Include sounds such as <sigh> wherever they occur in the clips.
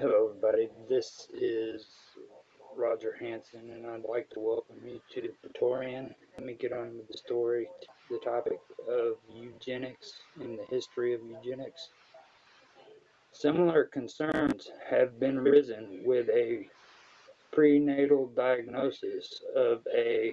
Hello, everybody. This is Roger Hanson, and I'd like to welcome you to the Praetorian. Let me get on with the story, the topic of eugenics and the history of eugenics. Similar concerns have been risen with a prenatal diagnosis of a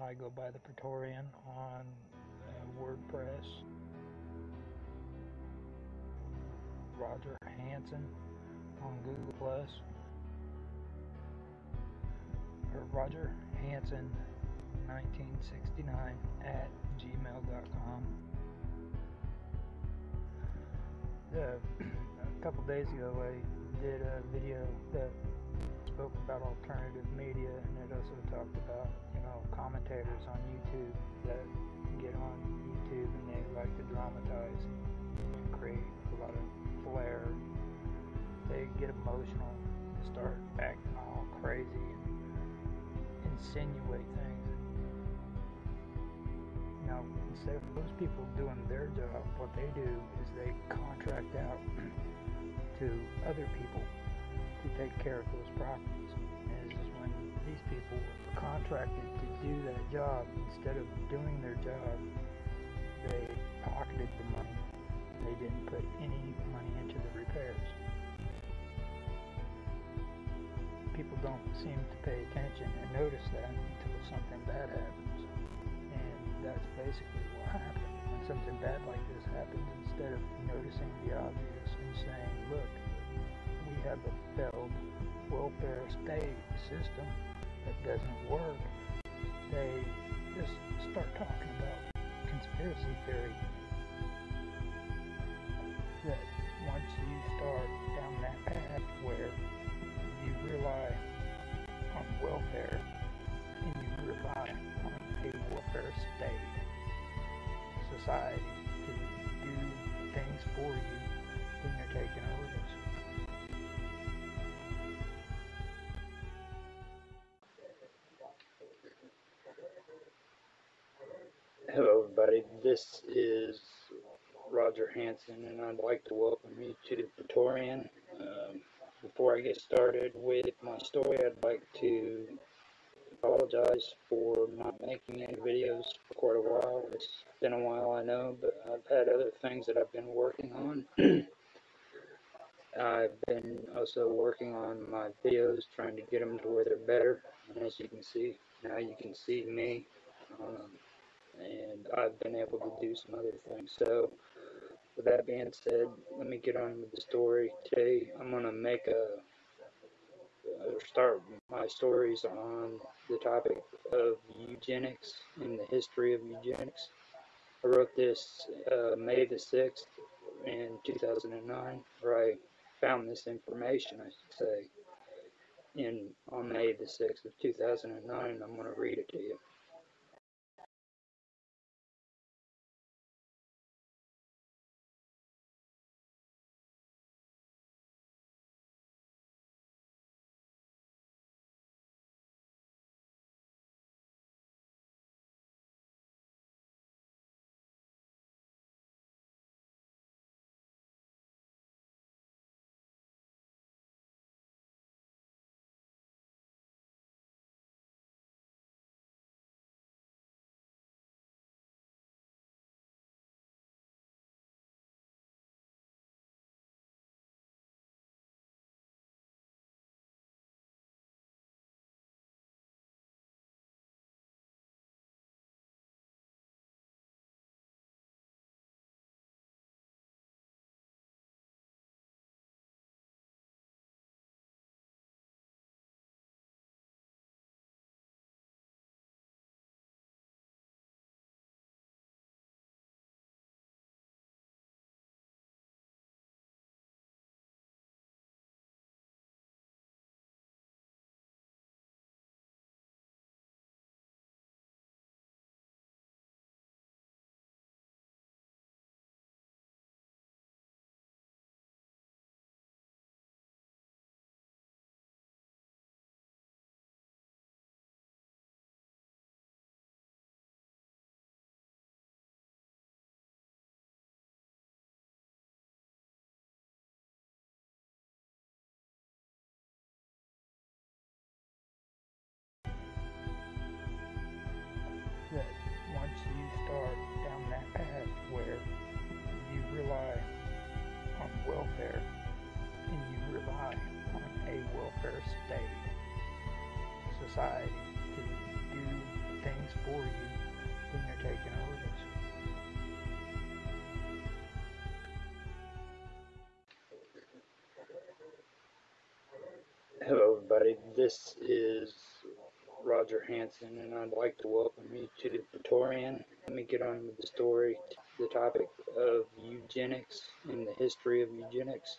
I go by the Praetorian on uh, WordPress. Roger Hanson on Google Plus. Or Roger Hanson 1969 at gmail.com. Uh, <clears throat> a couple days ago, I did a video that spoke about alternative media, and it also talked about you know commentators on YouTube that get on YouTube and they like to dramatize and create a lot of flair. They get emotional, start acting all crazy, and insinuate things. Now, instead of those people doing their job, what they do is they contract out <clears throat> to other people to take care of those properties. And this is when these people were contracted to do that job, instead of doing their job, they pocketed the money. They didn't put any money into the repairs. People don't seem to pay attention and notice that until something bad happens. And that's basically what happened. When something bad like this happens, instead of noticing the obvious and saying, look, we have a failed welfare state system that doesn't work, they just start talking about conspiracy theory. That once you start down that path where you rely on welfare and you rely on a welfare state society to do things for you, then you're taking a risk. Everybody. This is Roger Hanson, and I'd like to welcome you to the Praetorian. Um, before I get started with my story, I'd like to apologize for not making any videos for quite a while. It's been a while, I know, but I've had other things that I've been working on. <clears throat> I've been also working on my videos, trying to get them to where they're better. And as you can see, now you can see me. Um, and I've been able to do some other things. So, with that being said, let me get on with the story. Today, I'm going to make a or start my stories on the topic of eugenics and the history of eugenics. I wrote this uh, May the 6th in 2009, where I found this information, I should say, in on May the 6th of 2009. I'm going to read it to you. Everybody. This is Roger Hanson, and I'd like to welcome you to the Praetorian. Let me get on with the story, the topic of eugenics and the history of eugenics.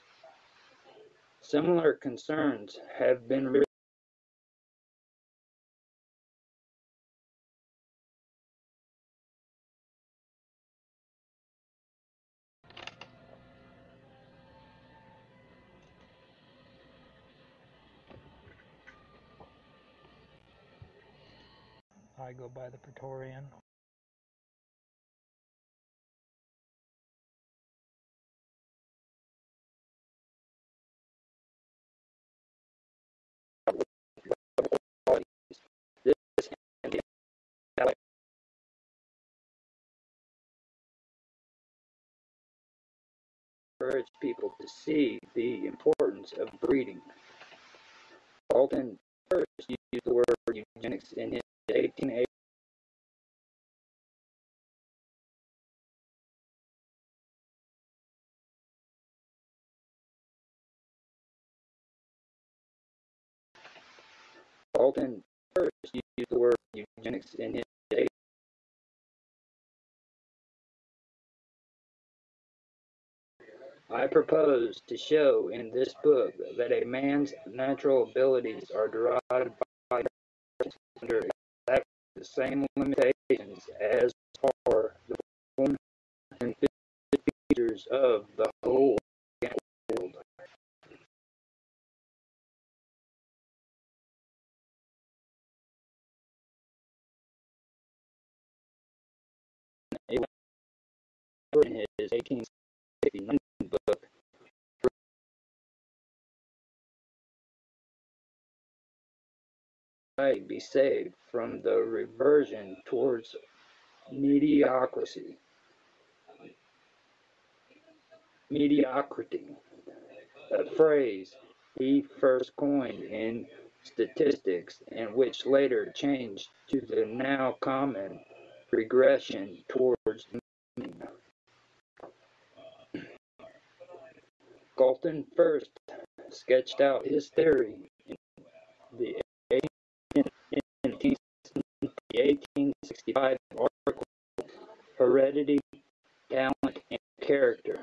Similar concerns have been I go by the Praetorian. Encourage people to see the importance of breeding. Galton first used the word eugenics in his 1880 Galton first used the word eugenics in his I propose to show in this book that a man's natural abilities are derived by under the same limitations as are the form and features of the whole world. In his 1869 book, be saved from the reversion towards mediocrity. Mediocrity, a phrase he first coined in statistics and which later changed to the now common regression towards mean. Galton first sketched out his theory in the 1865 article Heredity, Talent, and Character.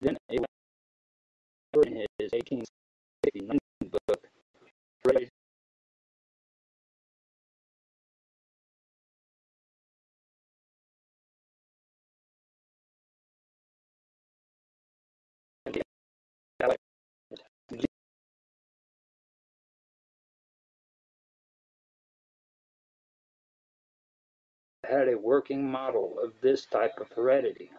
Then in his 1869 book Heredity, had a working model of this type of heredity.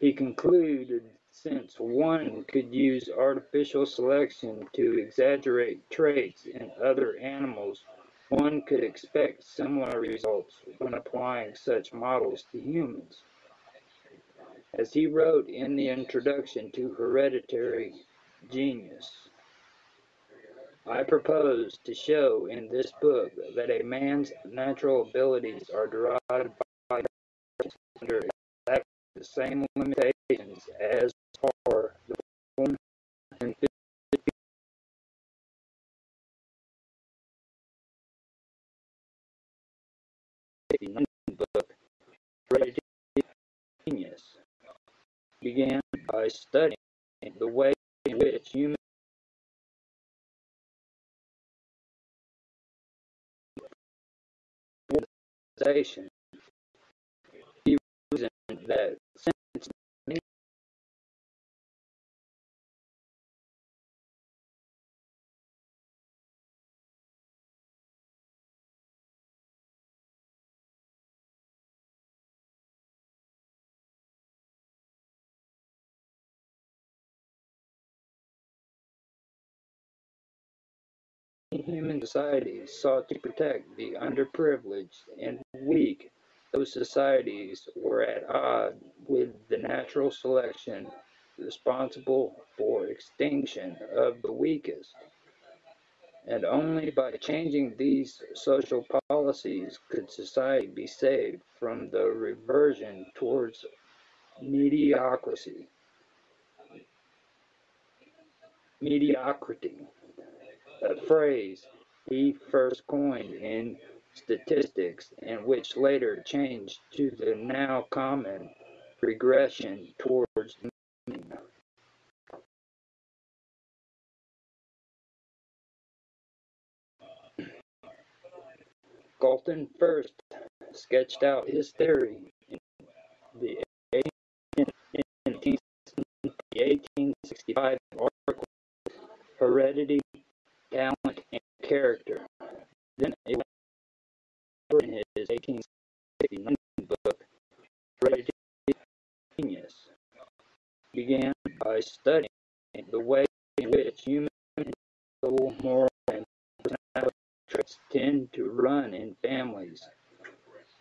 He concluded since one could use artificial selection to exaggerate traits in other animals, one could expect similar results when applying such models to humans. As he wrote in the introduction to Hereditary Genius, I propose to show in this book that a man's natural abilities are derived by under the same limitations as are the form and book Genius began by studying the way in which human organization. Human societies sought to protect the underprivileged and weak, those societies were at odds with the natural selection responsible for extinction of the weakest. And only by changing these social policies could society be saved from the reversion towards mediocrity. mediocrity, a phrase he first coined in statistics and which later changed to the now common regression towards mean. Galton first sketched out his theory in the 1865 article Heredity, Talent, and Character. Then in his 1869 book Heredity Genius began by studying the way in which human moral and personality traits tend to run in families.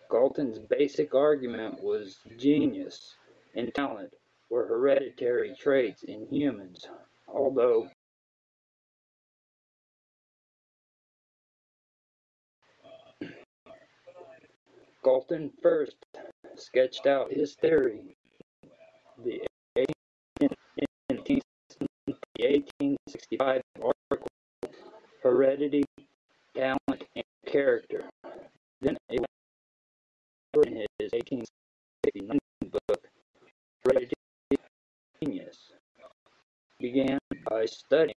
Galton's basic argument was genius and talent were hereditary traits in humans, although Galton first sketched out his theory the 1865 article Heredity, Talent, and Character. Then in his 1869 book Heredity Genius began by studying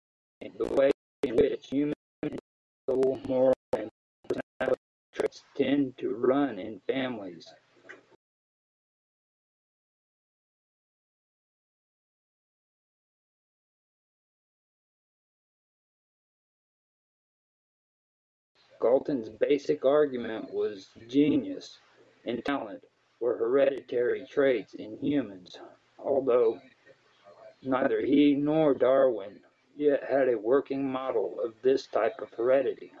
the way in which human moral traits tend to run in families. Galton's basic argument was genius and talent were hereditary traits in humans, although neither he nor Darwin yet had a working model of this type of heredity.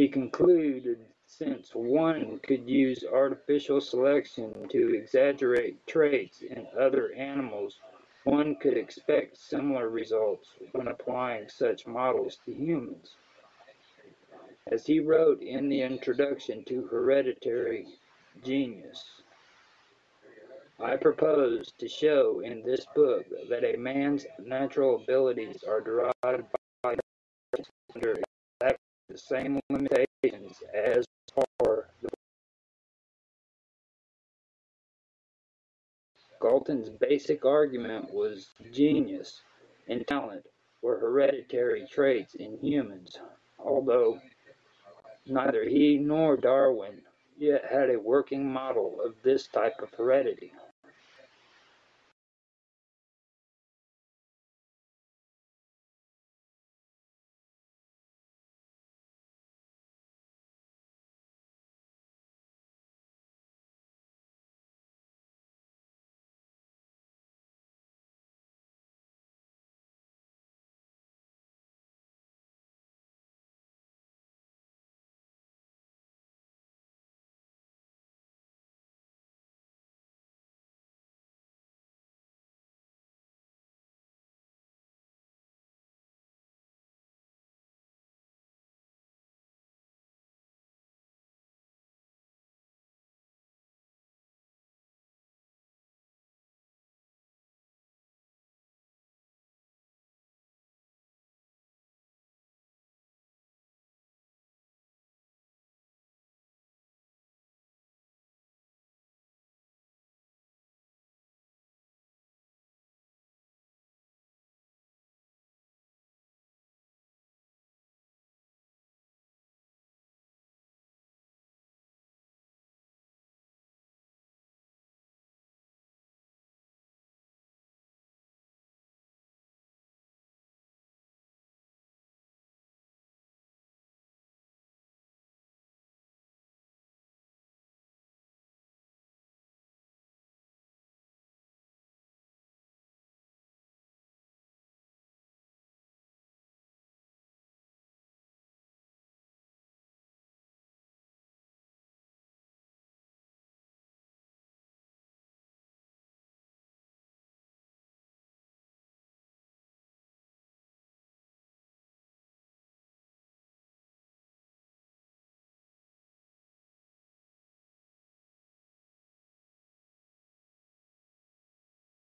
He concluded since one could use artificial selection to exaggerate traits in other animals one could expect similar results when applying such models to humans. As he wrote in the introduction to Hereditary Genius, I propose to show in this book that a man's natural abilities are derived by under same limitations as are the Galton's basic argument was genius and talent were hereditary traits in humans, although neither he nor Darwin yet had a working model of this type of heredity.